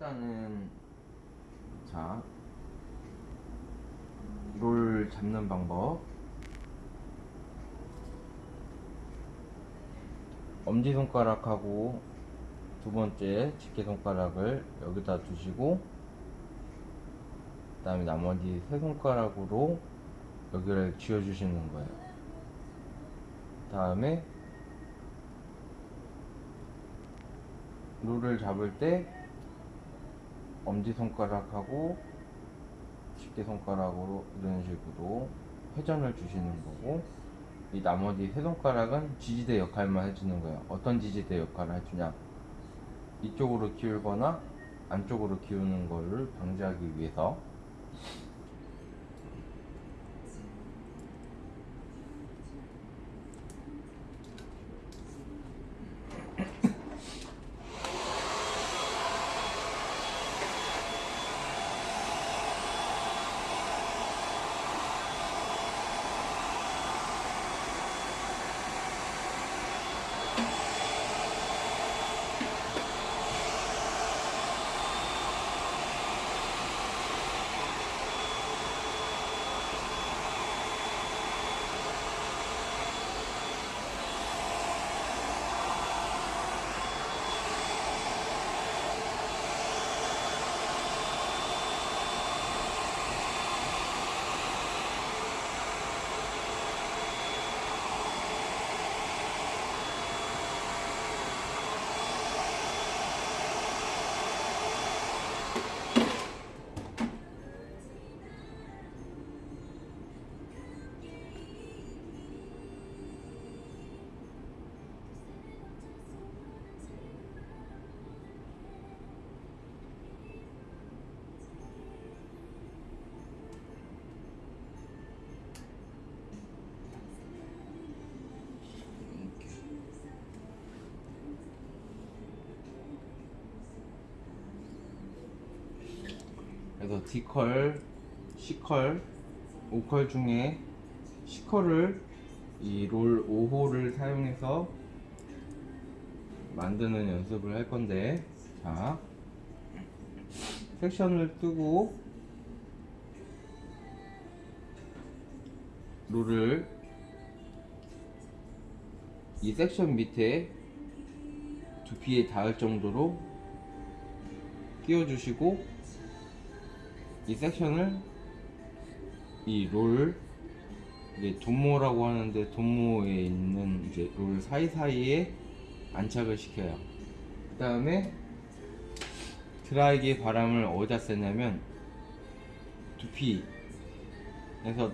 일단은 자, 롤 잡는 방법. 엄지손가락하고 두 번째 집게손가락을 여기다 두시고 그 다음에 나머지 세 손가락으로 여기를 쥐어주시는 거예요. 다음에 롤을 잡을 때 엄지손가락하고 집게손가락으로 이런 식으로 회전을 주시는 거고 이 나머지 세 손가락은 지지대 역할만 해주는 거예요. 어떤 지지대 역할을 해주냐? 이쪽으로 기울거나 안쪽으로 기우는 거를 방지하기 위해서 그래서 D컬, C컬, O컬 중에 C컬을 이 롤 5호를 사용해서 만드는 연습을 할 건데 자 섹션을 뜨고 롤을 이 섹션 밑에 두피에 닿을 정도로 끼워주시고 이 섹션을 이 롤 이제 돈모라고 하는데 돈모에 있는 이제 롤 사이사이에 안착을 시켜요. 그 다음에 드라이기 바람을 어디다 쓰냐면 두피에서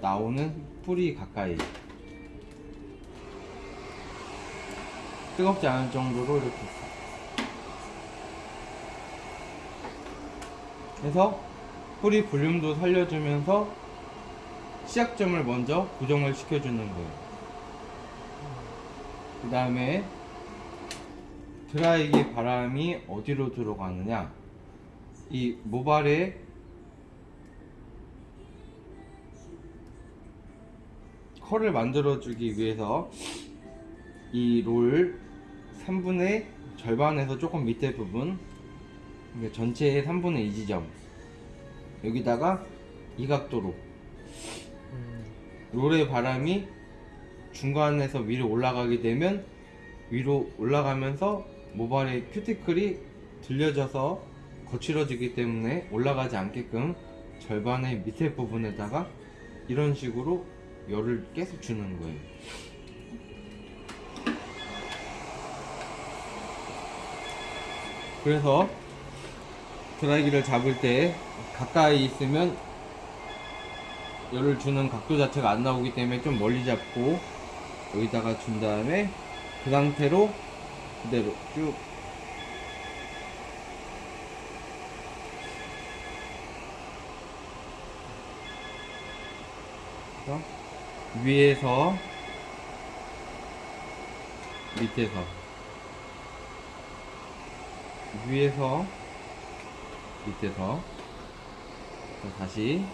나오는 뿌리 가까이 뜨겁지 않을 정도로 이렇게 해서 뿌리 볼륨도 살려주면서 시작점을 먼저 고정을 시켜주는 거예요. 그 다음에 드라이기 바람이 어디로 들어가느냐 이 모발에 컬을 만들어 주기 위해서 이 롤 3분의 절반에서 조금 밑에 부분 전체의 3분의 2 지점 여기다가 이 각도로 롤의 바람이 중간에서 위로 올라가게 되면 위로 올라가면서 모발의 큐티클이 들려져서 거칠어지기 때문에 올라가지 않게끔 절반의 밑에 부분에다가 이런 식으로 열을 계속 주는 거예요. 그래서 드라이기를 잡을 때 가까이 있으면 열을 주는 각도 자체가 안 나오기 때문에 좀 멀리 잡고 여기다가 준 다음에 그 상태로 그대로 쭉. 위에서 밑에서. 위에서 밑에서. 다시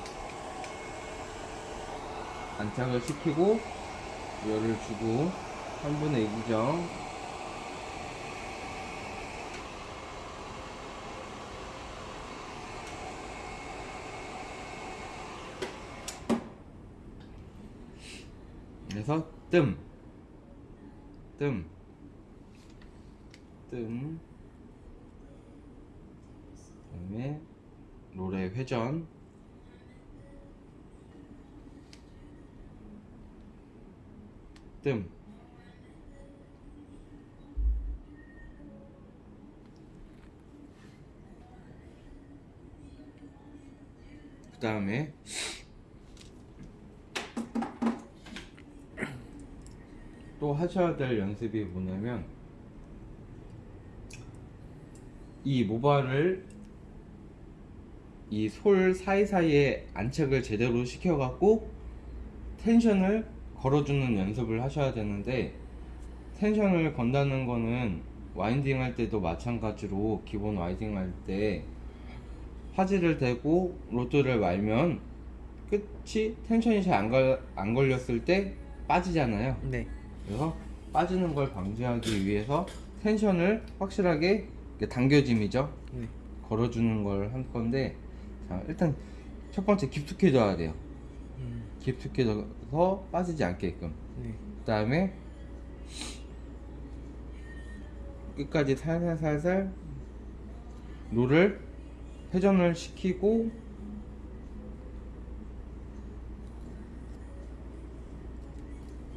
안착을 시키고 열을 주고 3분의 2구정. 그래서 뜸. 뜸, 뜸. 다음에 롤의 회전, 뜸. 그 다음에 또 하셔야 될 연습이 뭐냐면 이 모발을 이 솔 사이사이에 안착을 제대로 시켜갖고 텐션을 걸어주는 연습을 하셔야 되는데 텐션을 건다는 거는 와인딩 할 때도 마찬가지로 기본 와인딩 할 때 화질을 대고 로드를 말면 끝이 텐션이 잘안 안 걸렸을 때 빠지잖아요. 네. 그래서 빠지는 걸 방지하기 위해서 텐션을 확실하게 당겨짐이죠. 네. 걸어주는 걸할 건데 자 일단 첫 번째 깊숙해져야 돼요. 음, 깊숙해져서 빠지지 않게끔. 네. 그 다음에 끝까지 살살살살 롤을 회전을 시키고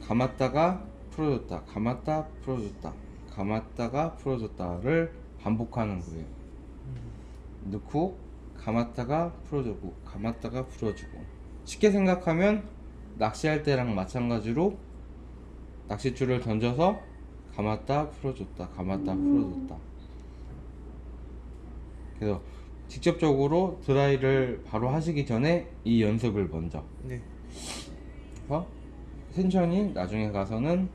감았다가 풀어줬다 감았다 풀어줬다 감았다가 풀어줬다를 반복하는 거예요 넣고 감았다가 풀어주고 감았다가 풀어주고. 쉽게 생각하면 낚시할 때랑 마찬가지로 낚싯줄을 던져서 감았다 풀어줬다 감았다 풀어줬다. 그래서 직접적으로 드라이를 바로 하시기 전에 이 연습을 먼저. 네. 해서 텐션이 나중에 가서는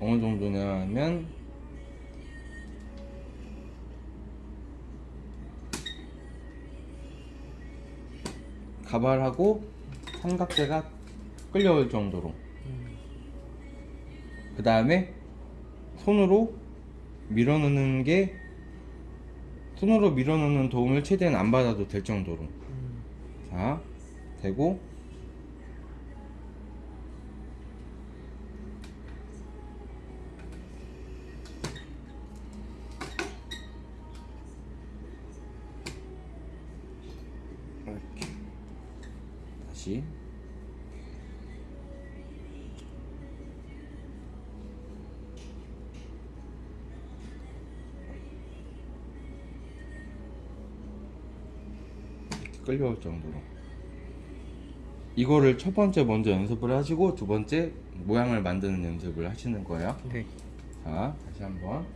어느 정도냐면 가발하고 삼각대가 끌려올 정도로. 음, 그 다음에 손으로 밀어넣는 게 손으로 밀어넣는 도움을 최대한 안 받아도 될 정도로. 음, 자 되고 다시 이렇게 끌려올 정도로 이거를 첫 번째 먼저 연습을 하시고 두 번째 모양을 만드는 연습을 하시는 거예요. 네. 자, 다시 한번.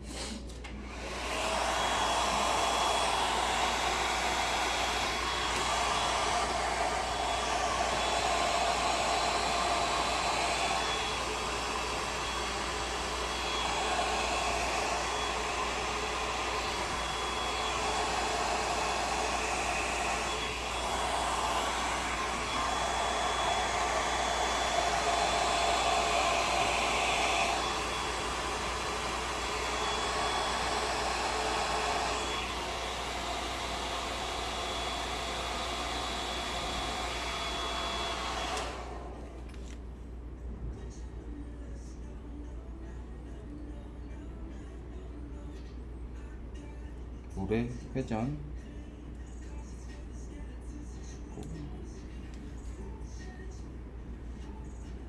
물의 회전.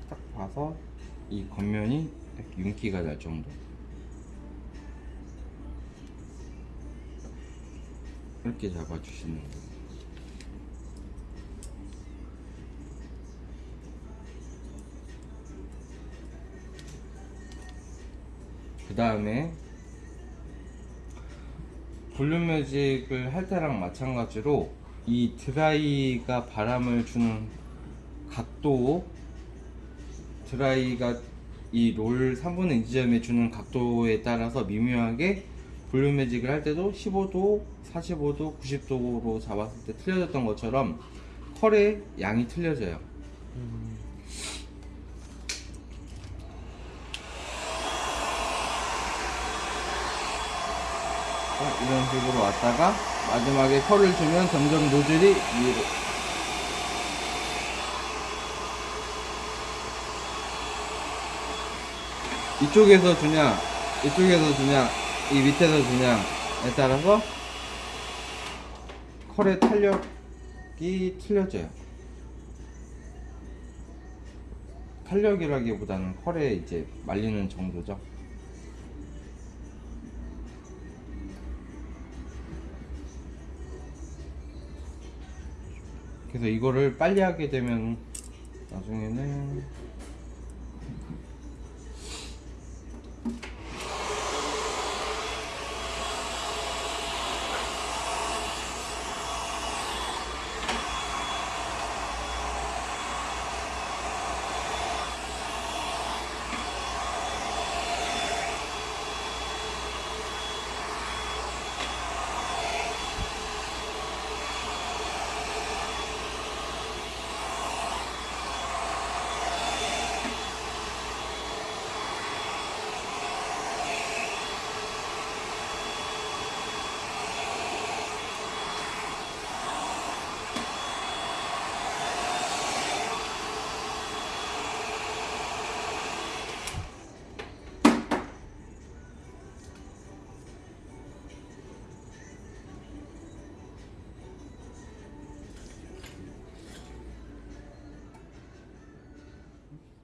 딱 봐서 이 겉면이 딱 윤기가 날 정도. 이렇게 잡아주시는 거예요. 그 다음에 볼륨 매직을 할 때랑 마찬가지로 이 드라이가 바람을 주는 각도 드라이가 이 롤 3분의 2 지점에 주는 각도에 따라서 미묘하게 볼륨 매직을 할 때도 15도, 45도, 90도로 잡았을 때 틀려졌던 것처럼 컬의 양이 틀려져요. 음, 어, 이런 식으로 왔다가 마지막에 컬을 주면 점점 노즐이 위로. 이쪽에서 주냐 이쪽에서 주냐 이 밑에서 주냐에 따라서 컬의 탄력이 틀려져요. 탄력이라기보다는 컬에 이제 말리는 정도죠. 그래서 이거를 빨리 하게 되면 나중에는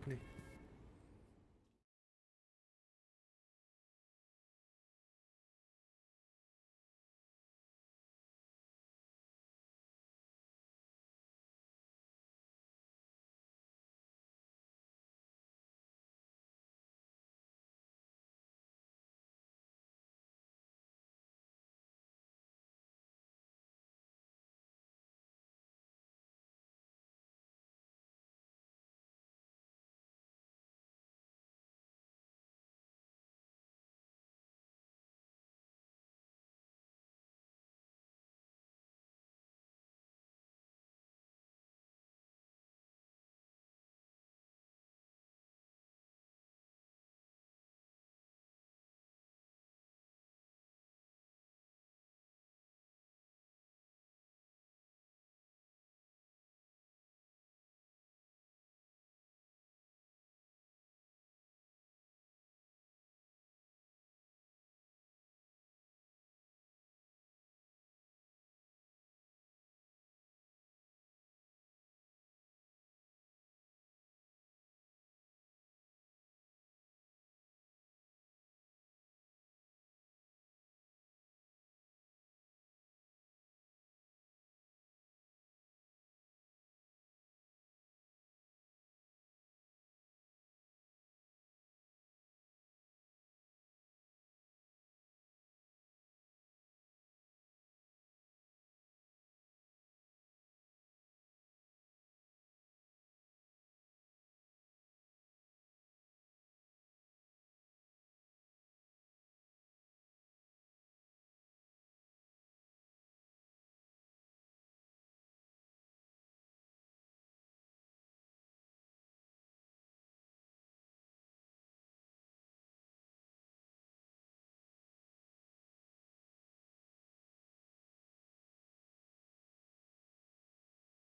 对。